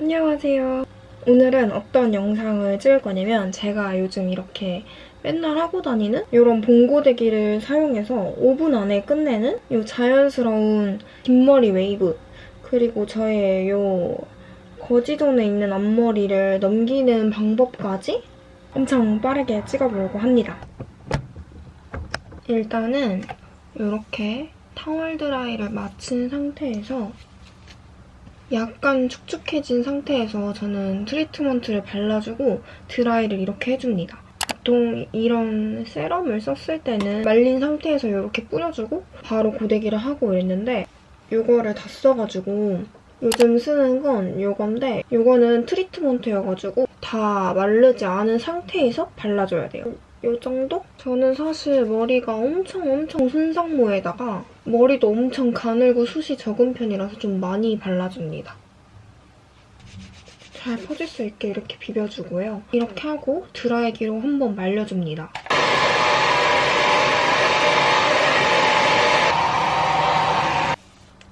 안녕하세요. 오늘은 어떤 영상을 찍을 거냐면 제가 요즘 이렇게 맨날 하고 다니는 이런 봉고데기를 사용해서 5분 안에 끝내는 이 자연스러운 뒷머리 웨이브 그리고 저의 이 거지존에 있는 앞머리를 넘기는 방법까지 엄청 빠르게 찍어보려고 합니다. 일단은 이렇게 타월 드라이를 마친 상태에서 약간 축축해진 상태에서 저는 트리트먼트를 발라주고 드라이를 이렇게 해줍니다. 보통 이런 세럼을 썼을 때는 말린 상태에서 이렇게 뿌려주고 바로 고데기를 하고 이랬는데 이거를 다 써가지고 요즘 쓰는 건 이건데 이거는 트리트먼트여가지고 다 마르지 않은 상태에서 발라줘야 돼요. 이 정도? 저는 사실 머리가 엄청 엄청 순상모에다가 머리도 엄청 가늘고 숱이 적은 편이라서 좀 많이 발라줍니다. 잘 퍼질 수 있게 이렇게 비벼주고요. 이렇게 하고 드라이기로 한번 말려줍니다.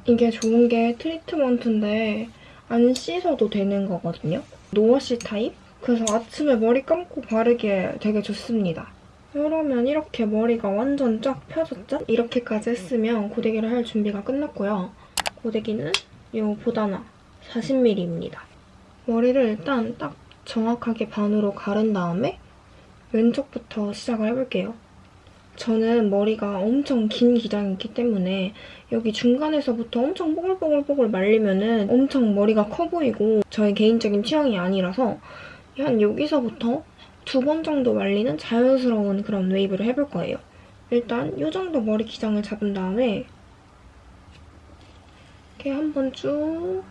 이게 좋은 게 트리트먼트인데 안 씻어도 되는 거거든요. no wash type? 그래서 아침에 머리 감고 바르기에 되게 좋습니다. 그러면 이렇게 머리가 완전 쫙 펴졌죠? 이렇게까지 했으면 고데기를 할 준비가 끝났고요. 고데기는 이 Vodana 40mm입니다. 머리를 일단 딱 정확하게 반으로 가른 다음에 왼쪽부터 시작을 해볼게요. 저는 머리가 엄청 긴 기장이 있기 때문에 여기 중간에서부터 엄청 뽀글뽀글뽀글 말리면 엄청 머리가 커 보이고 저의 개인적인 취향이 아니라서 한 여기서부터 두 번 정도 말리는 자연스러운 그런 웨이브를 해볼 거예요. 일단 이 정도 머리 기장을 잡은 다음에 이렇게 한번 쭉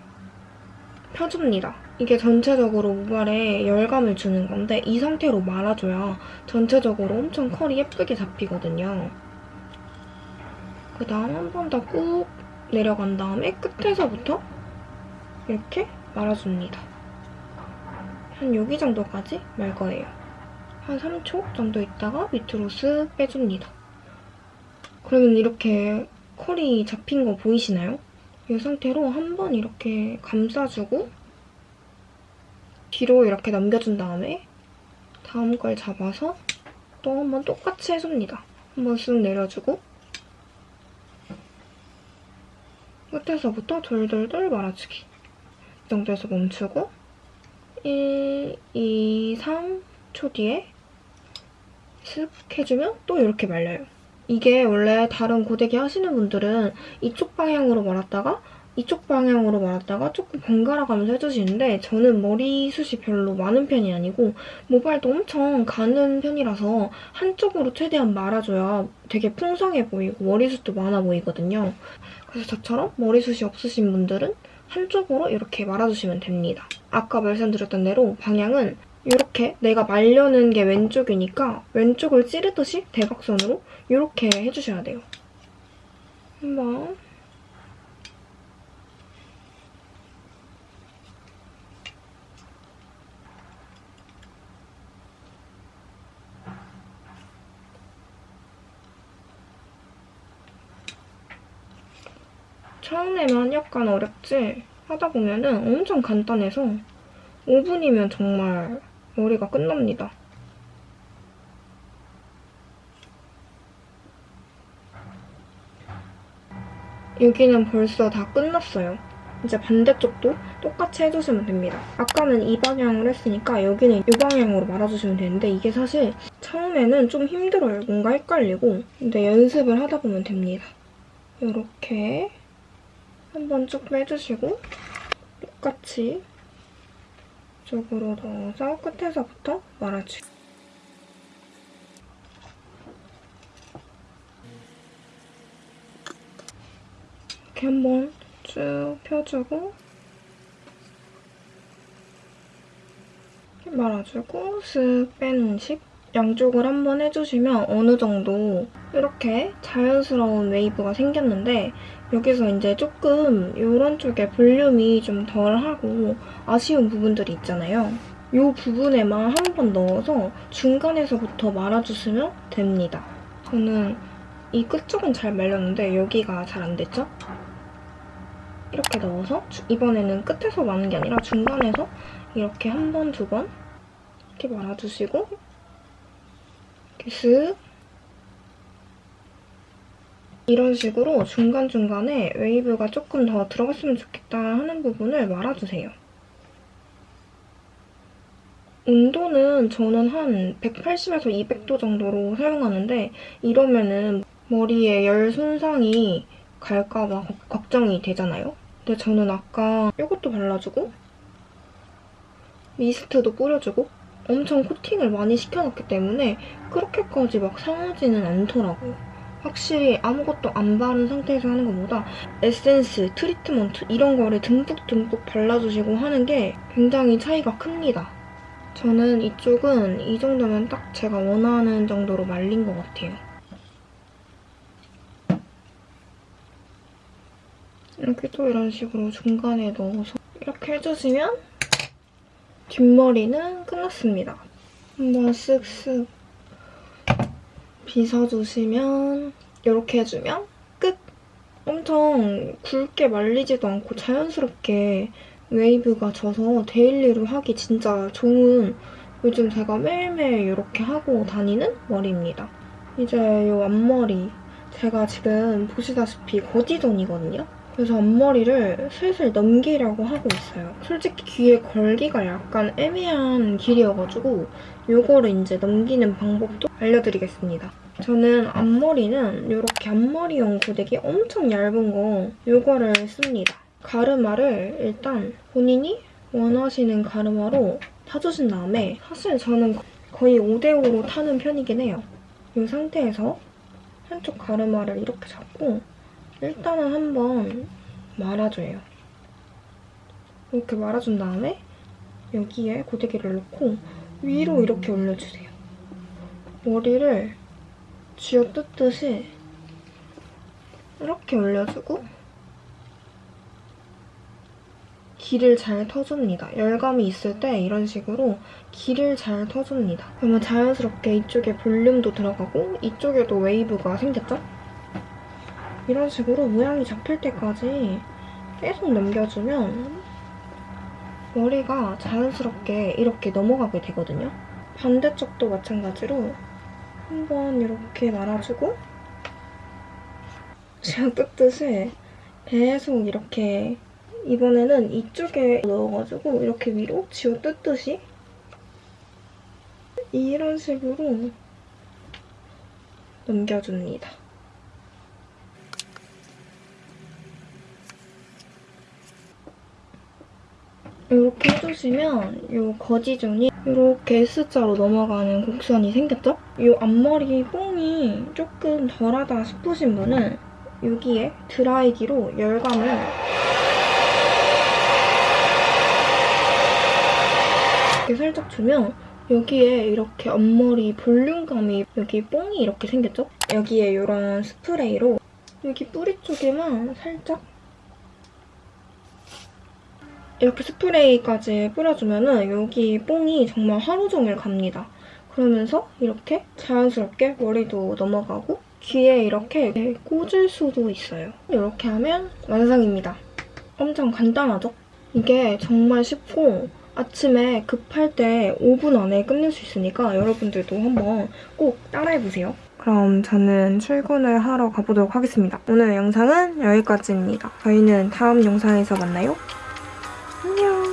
펴줍니다. 이게 전체적으로 모발에 열감을 주는 건데 이 상태로 말아줘야 전체적으로 엄청 컬이 예쁘게 잡히거든요. 그 다음 한 번 더 꾹 내려간 다음에 끝에서부터 이렇게 말아줍니다. 한 여기 정도까지 말 거예요. 한 3초 정도 있다가 밑으로 쓱 빼줍니다. 그러면 이렇게 컬이 잡힌 거 보이시나요? 이 상태로 한 번 이렇게 감싸주고 뒤로 이렇게 넘겨준 다음에 다음 걸 잡아서 또 한 번 똑같이 해줍니다. 한 번 쓱 내려주고 끝에서부터 돌돌돌 말아주기. 이 정도에서 멈추고 1, 2, 3초 뒤에 슥 해주면 또 이렇게 말려요. 이게 원래 다른 고데기 하시는 분들은 이쪽 방향으로 말았다가 이쪽 방향으로 말았다가 조금 번갈아 가면서 해주시는데 저는 머리숱이 별로 많은 편이 아니고 모발도 엄청 가는 편이라서 한쪽으로 최대한 말아줘야 되게 풍성해 보이고 머리숱도 많아 보이거든요. 그래서 저처럼 머리숱이 없으신 분들은 한쪽으로 이렇게 말아주시면 됩니다. 아까 말씀드렸던 대로 방향은 이렇게 내가 말려는 게 왼쪽이니까 왼쪽을 찌르듯이 대각선으로 이렇게 해주셔야 돼요. 한번 처음에만 약간 어렵지 하다 보면은 엄청 간단해서 5분이면 정말 머리가 끝납니다. 여기는 벌써 다 끝났어요. 이제 반대쪽도 똑같이 해주시면 됩니다. 아까는 이 방향으로 했으니까 여기는 이 방향으로 말아주시면 되는데 이게 사실 처음에는 좀 힘들어요. 뭔가 헷갈리고. 근데 연습을 하다 보면 됩니다. 이렇게 한번 쭉 빼주시고 똑같이 이쪽으로 넣어서 끝에서부터 말아주기. 이렇게 한번 쭉 펴주고 이렇게 말아주고 쓱 빼는 식 양쪽을 한번 해주시면 어느 정도 이렇게 자연스러운 웨이브가 생겼는데 여기서 이제 조금 이런 쪽에 볼륨이 좀 덜하고 아쉬운 부분들이 있잖아요. 이 부분에만 한 번 넣어서 중간에서부터 말아주시면 됩니다. 저는 이 끝쪽은 잘 말렸는데 여기가 잘 안 됐죠? 이렇게 넣어서 주- 이번에는 끝에서 마는 게 아니라 중간에서 이렇게 한 번, 두 번 이렇게 말아주시고 슥 이런 식으로 중간중간에 웨이브가 조금 더 들어갔으면 좋겠다 하는 부분을 말아주세요. 온도는 저는 한 180에서 200도 정도로 사용하는데 이러면은 머리에 열 손상이 갈까봐 걱- 걱정이 되잖아요. 근데 저는 아까 이것도 발라주고 미스트도 뿌려주고 엄청 코팅을 많이 시켜놨기 때문에 그렇게까지 막 상하지는 않더라고요. 확실히 아무것도 안 바른 상태에서 하는 것보다 에센스, 트리트먼트 이런 거를 듬뿍듬뿍 발라주시고 하는 게 굉장히 차이가 큽니다. 저는 이쪽은 이 정도면 딱 제가 원하는 정도로 말린 것 같아요. 이렇게 또 이런 식으로 중간에 넣어서 이렇게 해주시면 뒷머리는 끝났습니다. 한번 쓱쓱 빗어주시면 이렇게 해주면 끝! 엄청 굵게 말리지도 않고 자연스럽게 웨이브가 져서 daily로 하기 진짜 좋은 요즘 제가 매일매일 이렇게 하고 다니는 머리입니다. 이제 이 앞머리 제가 지금 보시다시피 거지존이거든요. 그래서 앞머리를 슬슬 넘기려고 하고 있어요. 솔직히 귀에 걸기가 약간 애매한 길이어가지고 이거를 이제 넘기는 방법도 알려드리겠습니다. 저는 앞머리는 이렇게 앞머리용 고데기 엄청 얇은 거 이거를 씁니다. 가르마를 일단 본인이 원하시는 가르마로 타주신 다음에 사실 저는 거의 5대5로 타는 편이긴 해요. 이 상태에서 한쪽 가르마를 이렇게 잡고 일단은 한번 말아줘요. 이렇게 말아준 다음에 여기에 고데기를 넣고 위로 이렇게 올려주세요. 머리를 쥐어뜯듯이 이렇게 올려주고 길을 잘 터줍니다. 열감이 있을 때 이런 식으로 길을 잘 터줍니다. 그러면 자연스럽게 이쪽에 볼륨도 들어가고 이쪽에도 웨이브가 생겼죠? 이런 식으로 모양이 잡힐 때까지 계속 넘겨주면 머리가 자연스럽게 이렇게 넘어가게 되거든요. 반대쪽도 마찬가지로 한번 이렇게 말아주고 제가 뜯듯이 계속 이렇게 이번에는 이쪽에 넣어가지고 이렇게 위로 쥐어 뜯듯이 이런 식으로 넘겨줍니다. 이렇게 해주시면 이 거지존이 이렇게 S자로 넘어가는 곡선이 생겼죠? 이 앞머리 뽕이 조금 덜하다 싶으신 분은 여기에 드라이기로 열감을 이렇게 살짝 주면 여기에 이렇게 앞머리 볼륨감이 여기 뽕이 이렇게 생겼죠? 여기에 이런 스프레이로 여기 뿌리 쪽에만 살짝 이렇게 스프레이까지 뿌려주면 여기 뽕이 정말 하루 종일 갑니다. 그러면서 이렇게 자연스럽게 머리도 넘어가고 귀에 이렇게 꽂을 수도 있어요. 이렇게 하면 완성입니다. 엄청 간단하죠? 이게 정말 쉽고 아침에 급할 때 5분 안에 끝낼 수 있으니까 여러분들도 한번 꼭 따라해보세요. 그럼 저는 출근을 하러 가보도록 하겠습니다. 오늘 영상은 여기까지입니다. 저희는 다음 영상에서 만나요. 안녕.